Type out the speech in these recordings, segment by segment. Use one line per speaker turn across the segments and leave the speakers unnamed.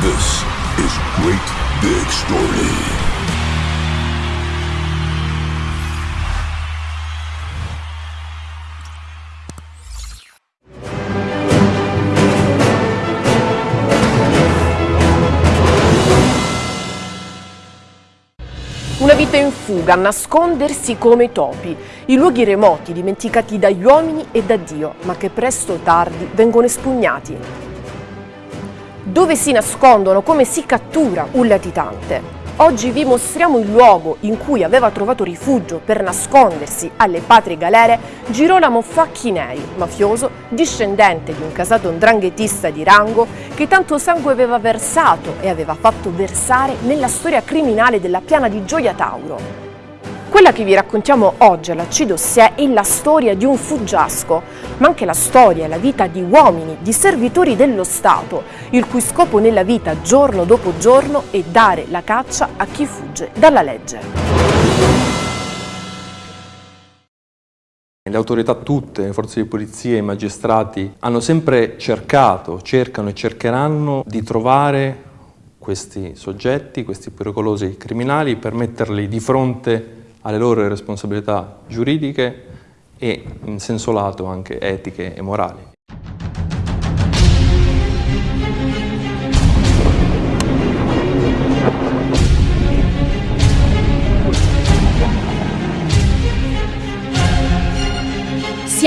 This is Great Big Story.
Una vita in fuga, a nascondersi come topi, i luoghi remoti dimenticati dagli uomini e da Dio, ma che presto o tardi vengono espugnati. Dove si nascondono, come si cattura un latitante? Oggi vi mostriamo il luogo in cui aveva trovato rifugio per nascondersi alle patrie galere Girolamo Facchinei, mafioso, discendente di un casato ndranghetista di rango che tanto sangue aveva versato e aveva fatto versare nella storia criminale della piana di Gioia Tauro. Quella che vi raccontiamo oggi alla C-Dossier è la storia di un fuggiasco, ma anche la storia e la vita di uomini, di servitori dello Stato, il cui scopo nella vita giorno dopo giorno è dare la caccia a chi fugge dalla legge.
Le autorità tutte, le forze di polizia, i magistrati hanno sempre cercato, cercano e cercheranno di trovare questi soggetti, questi pericolosi criminali per metterli di fronte alle loro responsabilità giuridiche e in senso lato anche etiche e morali.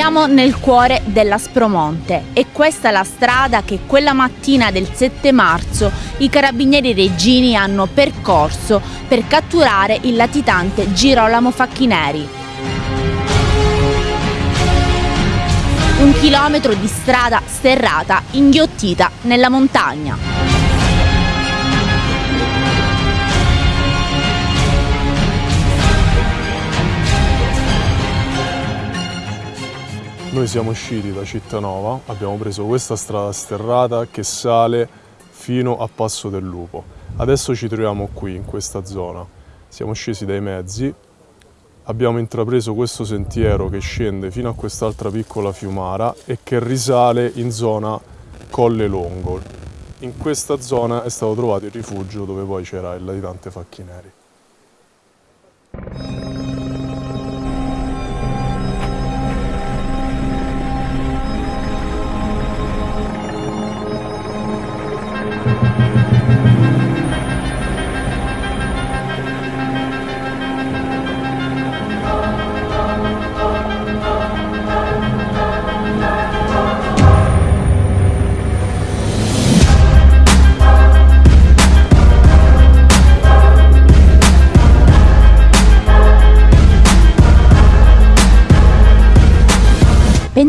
Siamo nel cuore dell'Aspromonte e questa è la strada che quella mattina del 7 marzo i carabinieri reggini hanno percorso per catturare il latitante Girolamo Facchineri. Un chilometro di strada sterrata inghiottita nella montagna.
Noi siamo usciti da Cittanova, abbiamo preso questa strada sterrata che sale fino a Passo del Lupo. Adesso ci troviamo qui, in questa zona. Siamo scesi dai mezzi, abbiamo intrapreso questo sentiero che scende fino a quest'altra piccola fiumara e che risale in zona Colle Longo. In questa zona è stato trovato il rifugio dove poi c'era il latitante Facchineri.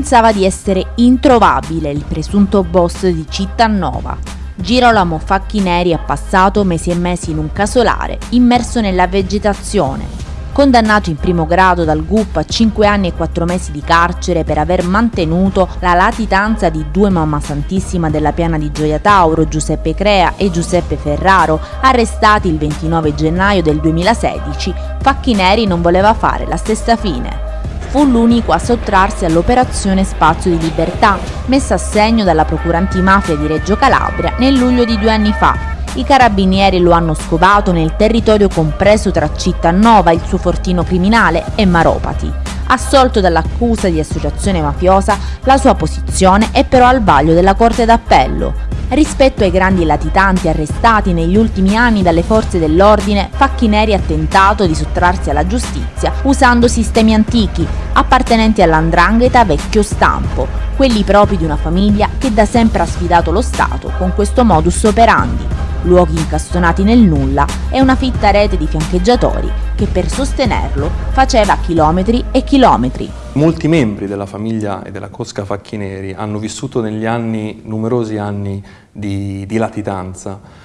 Pensava di essere introvabile il presunto boss di Cittanova. Girolamo Facchineri ha passato mesi e mesi in un casolare, immerso nella vegetazione. Condannato in primo grado dal GUP a 5 anni e 4 mesi di carcere per aver mantenuto la latitanza di due mamma santissima della piana di Gioia Tauro, Giuseppe Crea e Giuseppe Ferraro, arrestati il 29 gennaio del 2016, Facchineri non voleva fare la stessa fine fu l'unico a sottrarsi all'operazione Spazio di Libertà, messa a segno dalla Procura Antimafia di Reggio Calabria nel luglio di due anni fa. I carabinieri lo hanno scovato nel territorio compreso tra Cittanova, il suo fortino criminale, e Maropati. Assolto dall'accusa di associazione mafiosa, la sua posizione è però al vaglio della Corte d'Appello. Rispetto ai grandi latitanti arrestati negli ultimi anni dalle forze dell'ordine, Facchineri ha tentato di sottrarsi alla giustizia usando sistemi antichi, appartenenti all'andrangheta vecchio stampo, quelli propri di una famiglia che da sempre ha sfidato lo Stato con questo modus operandi luoghi incastonati nel nulla e una fitta rete di fiancheggiatori che per sostenerlo faceva chilometri e chilometri.
Molti membri della famiglia e della Cosca Facchineri hanno vissuto negli anni numerosi anni di, di latitanza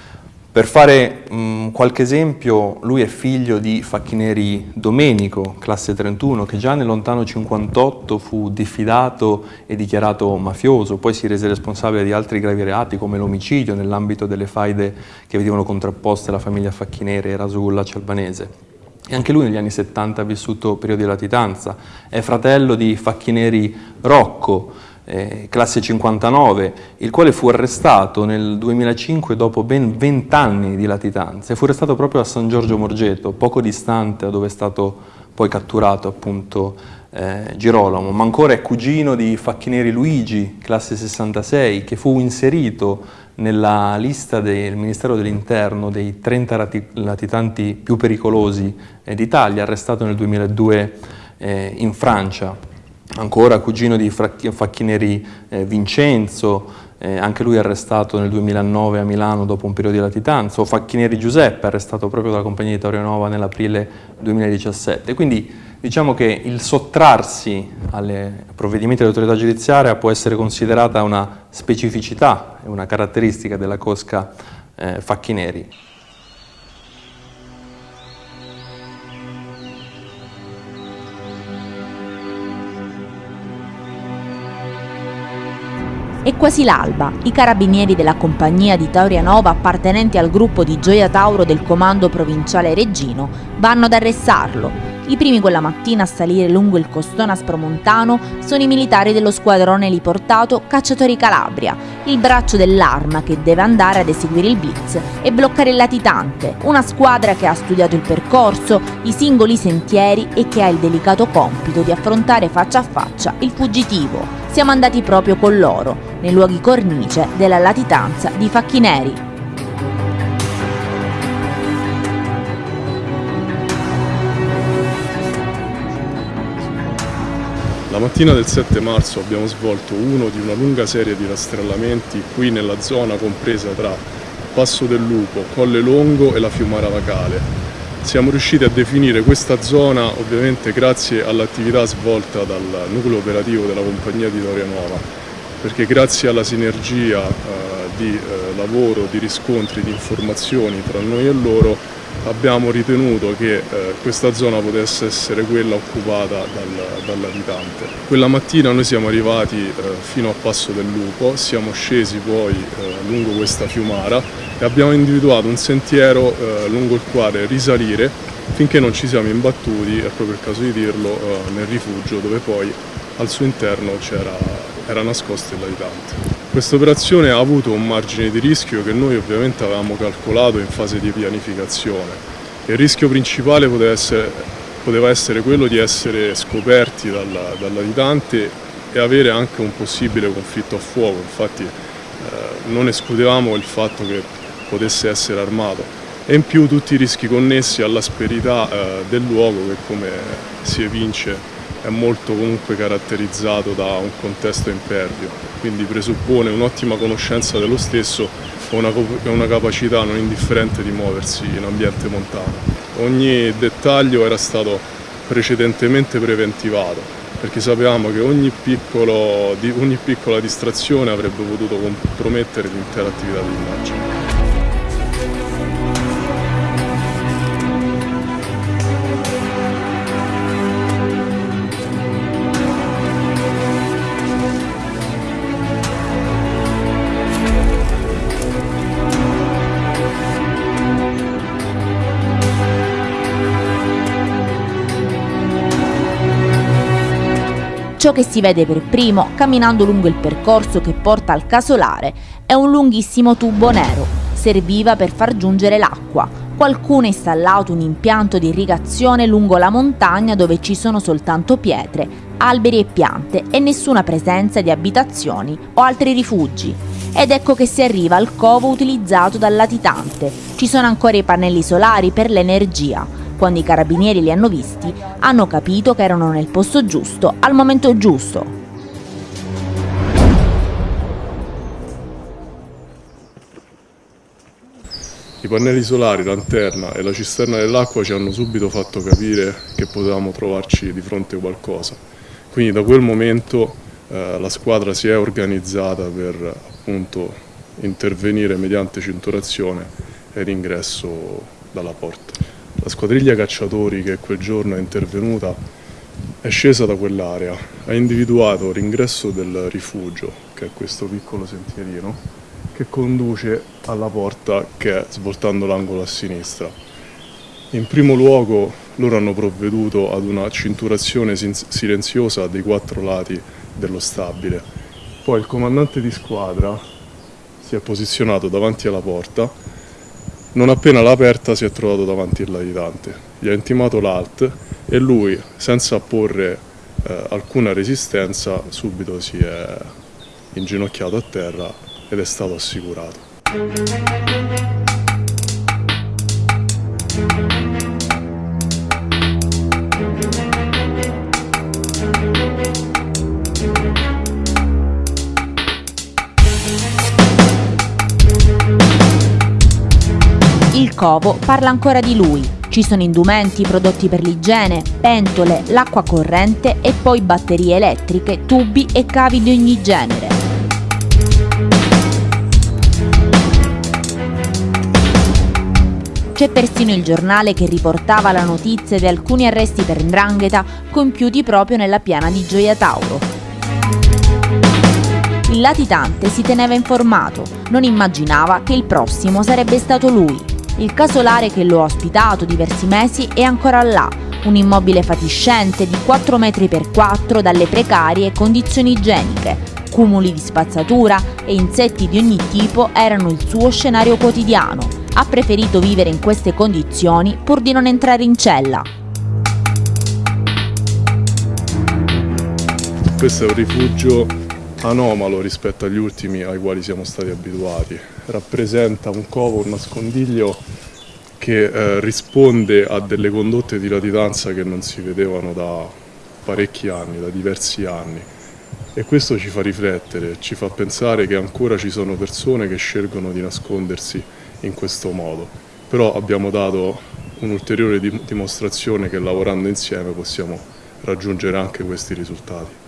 per fare mh, mm, qualche esempio, lui è figlio di Facchineri Domenico, classe 31, che già nel lontano 58 fu diffidato e dichiarato mafioso, poi si rese responsabile di altri gravi reati come l'omicidio nell'ambito delle faide che vedevano contrapposte alla famiglia Facchineri e Rasulla Cialbanese. E anche lui negli anni 70 ha vissuto periodi di latitanza, è fratello di Facchineri Rocco, eh, classe 59, il quale fu arrestato nel 2005 dopo ben 20 anni di latitanza e fu arrestato proprio a San Giorgio Morgeto, poco distante da dove è stato poi catturato appunto eh, Girolamo, ma ancora è cugino di Facchineri Luigi, classe 66, che fu inserito nella lista del Ministero dell'Interno dei 30 latitanti più pericolosi eh, d'Italia, arrestato nel 2002 eh, in Francia. Ancora cugino di Facchineri eh, Vincenzo, eh, anche lui arrestato nel 2009 a Milano dopo un periodo di latitanza, o Facchineri Giuseppe, arrestato proprio dalla compagnia di Torre Nova nell'aprile 2017. Quindi diciamo che il sottrarsi ai provvedimenti dell'autorità giudiziaria può essere considerata una specificità una caratteristica della cosca eh, Facchineri.
È quasi l'alba. I carabinieri della compagnia di Taurianova, appartenenti al gruppo di Gioia Tauro del comando provinciale Reggino, vanno ad arrestarlo. I primi quella mattina a salire lungo il costone aspromontano sono i militari dello squadrone liportato Cacciatori Calabria, il braccio dell'arma che deve andare ad eseguire il blitz e bloccare il latitante, una squadra che ha studiato il percorso, i singoli sentieri e che ha il delicato compito di affrontare faccia a faccia il fuggitivo. Siamo andati proprio con loro, nei luoghi cornice della latitanza di Facchineri.
La mattina del 7 marzo abbiamo svolto uno di una lunga serie di rastrellamenti qui nella zona compresa tra Passo del Lupo, Colle Longo e la Fiumara Vacale, siamo riusciti a definire questa zona ovviamente grazie all'attività svolta dal nucleo operativo della compagnia di Doria Nuova, perché grazie alla sinergia eh, di eh, lavoro, di riscontri, di informazioni tra noi e loro abbiamo ritenuto che eh, questa zona potesse essere quella occupata dal, dal latitante. Quella mattina noi siamo arrivati eh, fino a Passo del Lupo, siamo scesi poi eh, lungo questa fiumara e abbiamo individuato un sentiero eh, lungo il quale risalire finché non ci siamo imbattuti, è proprio il caso di dirlo, eh, nel rifugio dove poi al suo interno era nascosto il latitante. Questa operazione ha avuto un margine di rischio che noi ovviamente avevamo calcolato in fase di pianificazione. Il rischio principale poteva essere, poteva essere quello di essere scoperti dal, dal, latitante e avere anche un possibile conflitto a fuoco, infatti eh, non escludevamo il fatto che potesse essere armato e in più tutti i rischi connessi all'asperità eh, del luogo che come si evince è molto comunque caratterizzato da un contesto impervio, quindi presuppone un'ottima conoscenza dello stesso e una, una capacità non indifferente di muoversi in ambiente montano. Ogni dettaglio era stato precedentemente preventivato, perché sapevamo che ogni, piccolo, ogni piccola distrazione avrebbe potuto compromettere l'intera attività di
Ciò che si vede per primo, camminando lungo il percorso che porta al casolare, è un lunghissimo tubo nero. Serviva per far giungere l'acqua. Qualcuno ha installato un impianto di irrigazione lungo la montagna dove ci sono soltanto pietre, alberi e piante e nessuna presenza di abitazioni o altri rifugi. Ed ecco che si arriva al covo utilizzato dal latitante. Ci sono ancora i pannelli solari per l'energia quando i carabinieri li hanno visti, hanno capito che erano nel posto giusto, al momento giusto.
I pannelli solari, lanterna e la cisterna dell'acqua ci hanno subito fatto capire che potevamo trovarci di fronte a qualcosa. Quindi da quel momento eh, la squadra si è organizzata per appunto intervenire mediante cinturazione e l'ingresso dalla porta. La squadriglia cacciatori che quel giorno è intervenuta è scesa da quell'area, ha individuato l'ingresso del rifugio, che è questo piccolo sentierino, che conduce alla porta che è svoltando l'angolo a sinistra. In primo luogo loro hanno provveduto ad una cinturazione silenziosa dei quattro lati dello stabile. Poi il comandante di squadra si è posizionato davanti alla porta, non appena l'ha aperta si è trovato davanti il latitante, gli ha intimato l'alt e lui, senza apporre eh, alcuna resistenza, subito si è inginocchiato a terra ed è stato assicurato.
Il covo parla ancora di lui. Ci sono indumenti, prodotti per l'igiene, pentole, l'acqua corrente e poi batterie elettriche, tubi e cavi di ogni genere. C'è persino il giornale che riportava la notizia di alcuni arresti per ndrangheta compiuti proprio nella piana di Gioia Tauro. Il latitante si teneva informato, non immaginava che il prossimo sarebbe stato lui. Il casolare che lo ha ospitato diversi mesi è ancora là, un immobile fatiscente di 4 metri per 4 dalle precarie condizioni igieniche. Cumuli di spazzatura e insetti di ogni tipo erano il suo scenario quotidiano. Ha preferito vivere in queste condizioni pur di non entrare in cella.
Questo è un rifugio anomalo rispetto agli ultimi ai quali siamo stati abituati. Rappresenta un covo, un nascondiglio che eh, risponde a delle condotte di latitanza che non si vedevano da parecchi anni, da diversi anni. E questo ci fa riflettere, ci fa pensare che ancora ci sono persone che scelgono di nascondersi in questo modo. Però abbiamo dato un'ulteriore dimostrazione che lavorando insieme possiamo raggiungere anche questi risultati.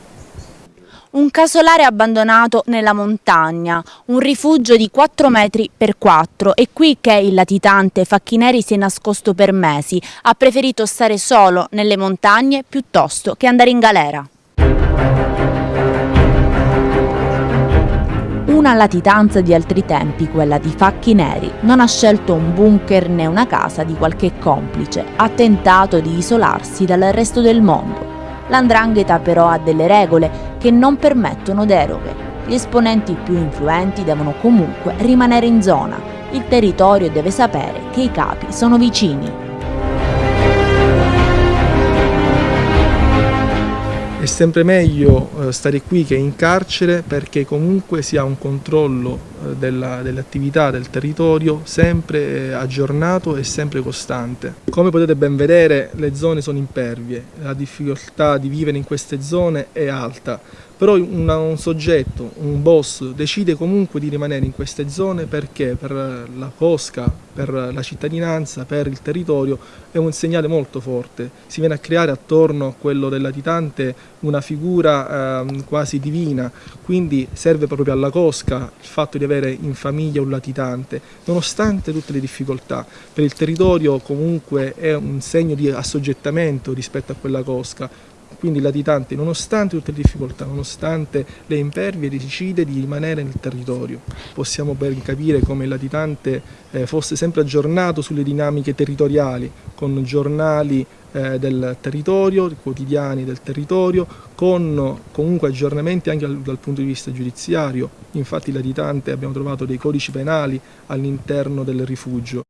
Un casolare abbandonato nella montagna, un rifugio di 4 metri per 4 e qui che il latitante Facchineri si è nascosto per mesi, ha preferito stare solo nelle montagne piuttosto che andare in galera. Una latitanza di altri tempi, quella di Facchi Neri, non ha scelto un bunker né una casa di qualche complice, ha tentato di isolarsi dal resto del mondo. L'andrangheta però ha delle regole che non permettono deroghe. Gli esponenti più influenti devono comunque rimanere in zona. Il territorio deve sapere che i capi sono vicini.
È sempre meglio eh, stare qui che in carcere perché comunque si ha un controllo eh, della, delle attività del territorio sempre eh, aggiornato e sempre costante. Come potete ben vedere le zone sono impervie, la difficoltà di vivere in queste zone è alta, però una, un soggetto, un boss, decide comunque di rimanere in queste zone perché per la cosca, per la cittadinanza, per il territorio è un segnale molto forte. Si viene a creare attorno a quello del latitante una figura eh, quasi divina, quindi serve proprio alla cosca il fatto di avere in famiglia un latitante, nonostante tutte le difficoltà. Per il territorio comunque è un segno di assoggettamento rispetto a quella cosca, quindi il latitante, nonostante tutte le difficoltà, nonostante le impervie, decide di rimanere nel territorio. Possiamo ben capire come il latitante eh, fosse sempre aggiornato sulle dinamiche territoriali, con giornali eh, del territorio, quotidiani del territorio, con comunque aggiornamenti anche dal, dal punto di vista giudiziario. Infatti il latitante abbiamo trovato dei codici penali all'interno del rifugio.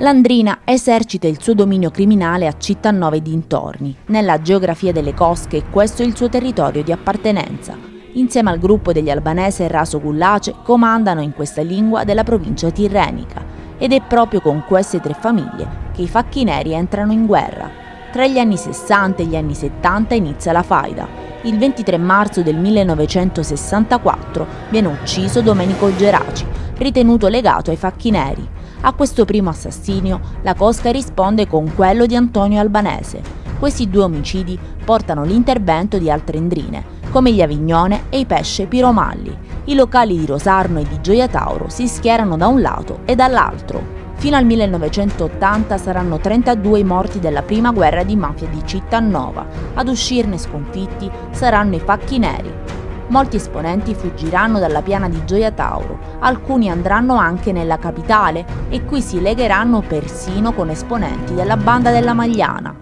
Landrina esercita il suo dominio criminale a Cittanova e dintorni. Nella geografia delle cosche questo è il suo territorio di appartenenza. Insieme al gruppo degli albanesi e Raso Gullace comandano in questa lingua della provincia tirrenica ed è proprio con queste tre famiglie che i facchi neri entrano in guerra. Tra gli anni 60 e gli anni 70 inizia la faida. Il 23 marzo del 1964 viene ucciso Domenico Geraci, ritenuto legato ai facchi neri. A questo primo assassinio la Cosca risponde con quello di Antonio Albanese. Questi due omicidi portano l'intervento di altre endrine, come gli Avignone e i Pesce Piromalli. I locali di Rosarno e di Gioia Tauro si schierano da un lato e dall'altro. Fino al 1980 saranno 32 i morti della prima guerra di mafia di Cittanova. Ad uscirne sconfitti saranno i facchi neri. Molti esponenti fuggiranno dalla piana di Gioia Tauro, alcuni andranno anche nella capitale e qui si legheranno persino con esponenti della banda della Magliana.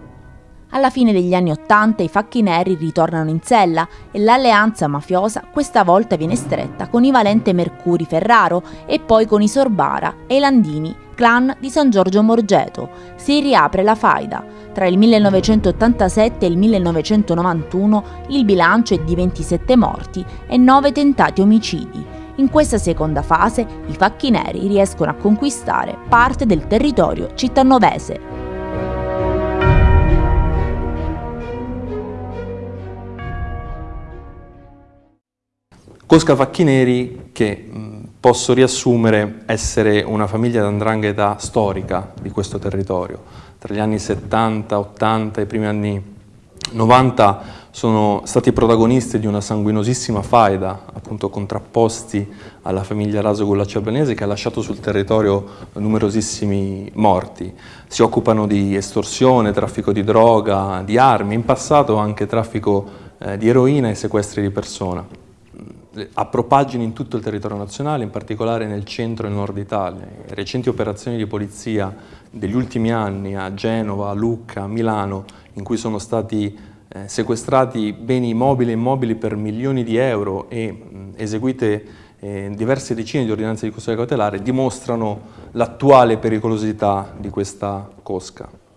Alla fine degli anni Ottanta i facchi neri ritornano in sella e l'alleanza mafiosa questa volta viene stretta con i Valente Mercuri Ferraro e poi con i Sorbara e i Landini, clan di San Giorgio Morgeto. Si riapre la faida. Tra il 1987 e il 1991 il bilancio è di 27 morti e 9 tentati omicidi. In questa seconda fase i facchi neri riescono a conquistare parte del territorio cittanovese.
Cosca Facchineri che posso riassumere essere una famiglia d'andrangheta storica di questo territorio. Tra gli anni 70, 80 e i primi anni 90 sono stati protagonisti di una sanguinosissima faida, appunto contrapposti alla famiglia Raso Gullacci Albanese che ha lasciato sul territorio numerosissimi morti. Si occupano di estorsione, traffico di droga, di armi, in passato anche traffico eh, di eroina e sequestri di persona ha propagini in tutto il territorio nazionale, in particolare nel centro e nord Italia. Recenti operazioni di polizia degli ultimi anni a Genova, a Lucca, a Milano, in cui sono stati eh, sequestrati beni mobili e immobili per milioni di euro e mh, eseguite eh, diverse decine di ordinanze di custodia cautelare, dimostrano l'attuale pericolosità di questa cosca.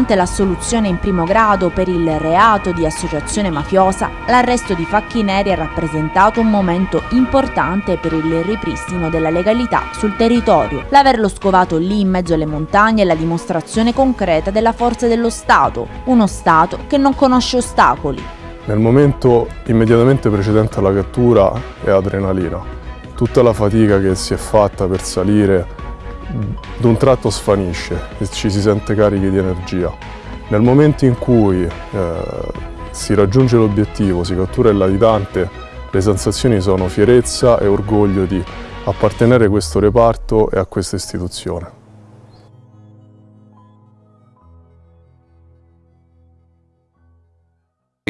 Nonostante l'assoluzione in primo grado per il reato di associazione mafiosa, l'arresto di Facchi Neri ha rappresentato un momento importante per il ripristino della legalità sul territorio. L'averlo scovato lì in mezzo alle montagne è la dimostrazione concreta della forza dello Stato, uno Stato che non conosce ostacoli.
Nel momento immediatamente precedente alla cattura è adrenalina. Tutta la fatica che si è fatta per salire d'un tratto svanisce e ci si sente carichi di energia. Nel momento in cui eh, si raggiunge l'obiettivo, si cattura il latitante, le sensazioni sono fierezza e orgoglio di appartenere a questo reparto e a questa istituzione.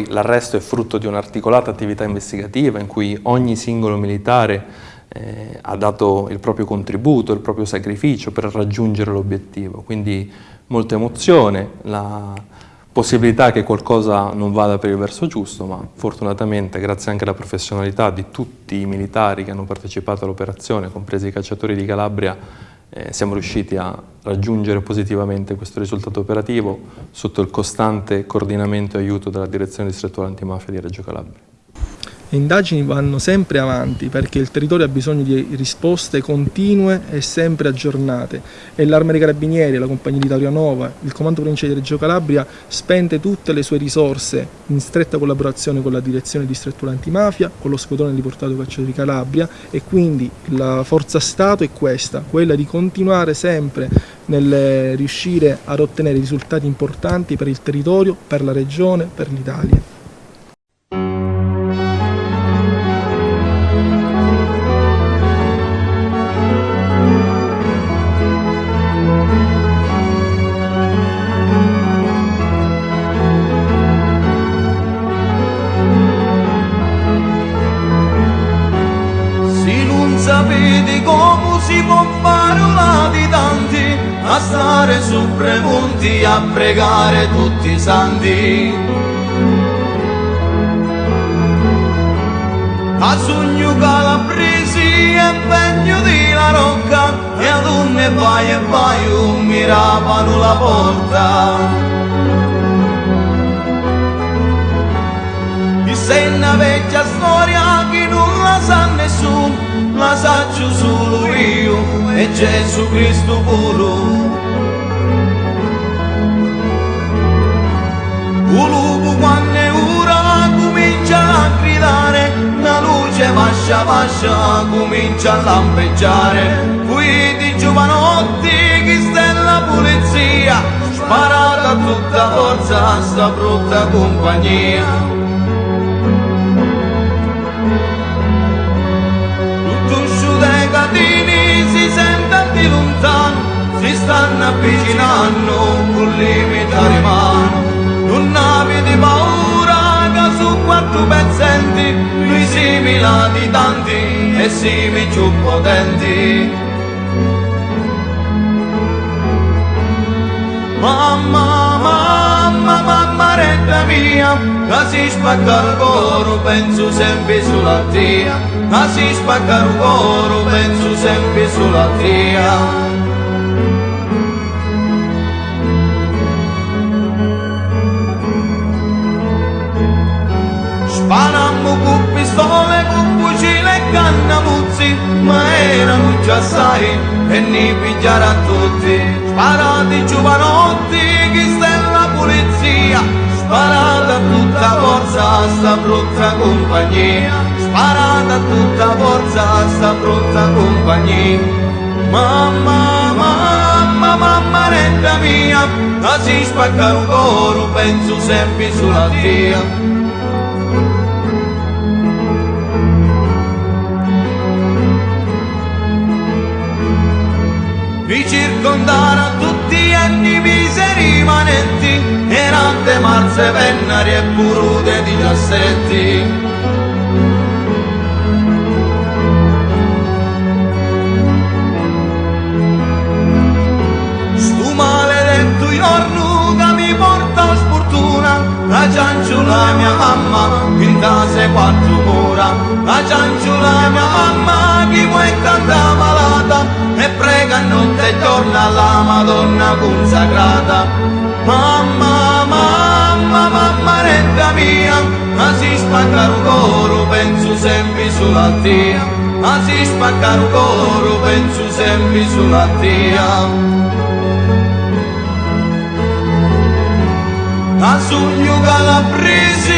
L'arresto è frutto di un'articolata attività investigativa in cui ogni singolo militare eh, ha dato il proprio contributo, il proprio sacrificio per raggiungere l'obiettivo, quindi molta emozione, la possibilità che qualcosa non vada per il verso giusto, ma fortunatamente grazie anche alla professionalità di tutti i militari che hanno partecipato all'operazione, compresi i cacciatori di Calabria, eh, siamo riusciti a raggiungere positivamente questo risultato operativo sotto il costante coordinamento e aiuto della Direzione Distrettuale Antimafia di Reggio Calabria.
Le indagini vanno sempre avanti perché il territorio ha bisogno di risposte continue e sempre aggiornate e l'Arma dei Carabinieri, la Compagnia di Taurianova, il Comando Provinciale di Reggio Calabria spende tutte le sue risorse in stretta collaborazione con la Direzione Distrettuale Antimafia, con lo Squadrone di Portato Cacciato di Calabria e quindi la forza Stato è questa, quella di continuare sempre nel riuscire ad ottenere risultati importanti per il territorio, per la regione, per l'Italia.
sandy A sogno la presi e vegno di la rocca E ad un ne vai e vai miravano la porta. E se una vecchia storia che non la sa nessuno La saggio solo io e Gesù Cristo puro. Un lupo quando ora comincia a gridare, una luce vascia vascia comincia a lampeggiare, qui di giovanotti chi sta la polizia, sparata tutta forza a sta brutta compagnia. stanno avvicinando con limitare mano non avete paura che su quattro pezzenti noi similati tanti e simi più potenti mamma mamma mamma retta mia che si spacca il coro penso sempre sulla tia ma si spacca il coro, penso sempre sulla tria. Sparammo con pistole, con fucile e cannamuzzi, ma erano già sai e ne pigliare a tutti. Sparati giovanotti, chi sta la polizia, sparata tutta forza sta brutta compagnia sparata tutta forza sta brutta compagnia. Mamma, mamma, mamma retta mia, la si spacca un coro, penso sempre sulla tia. Miseri rimanenti, erante marze vennari e purude di cassetti. cianciula mia mamma, in casa quattro mura, la cianciula mia mamma, chi vuoi canta malata, e prega notte e giorno alla Madonna consacrata. Mamma, mamma, mamma, retta mia, ma si spacca il coro, penso sempre sulla tia, ma si spacca il coro, penso sempre sulla tia. a sogno calabresi